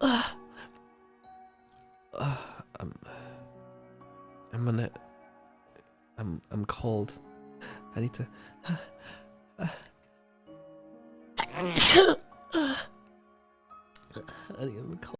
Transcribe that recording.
uh, I'm, I'm gonna, I'm, I'm cold. I need to. I need, I'm.